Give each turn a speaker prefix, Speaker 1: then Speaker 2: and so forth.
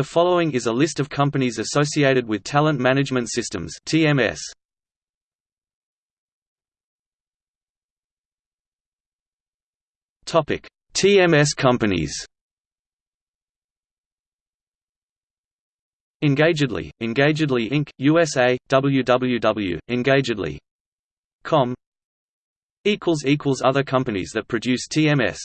Speaker 1: The following is a list of companies associated with Talent Management Systems (TMS). Topic: TMS companies. Engagedly, Engagedly Inc., USA, www.engagedly.com. Equals equals Other companies that produce TMS